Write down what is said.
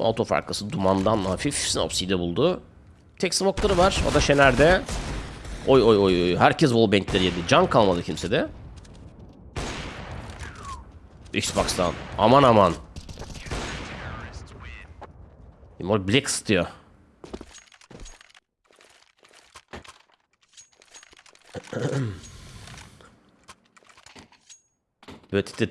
Auto farkası dumandan hafif Snopsy'yi de buldu. Tek smoke'ları var. O da Şener'de. Oy oy oy oy. Herkes wallbang'leri yedi. Can kalmadı kimsede. Xbox'tan. Aman aman. Mor Blix diyor. Böyle titretiyor.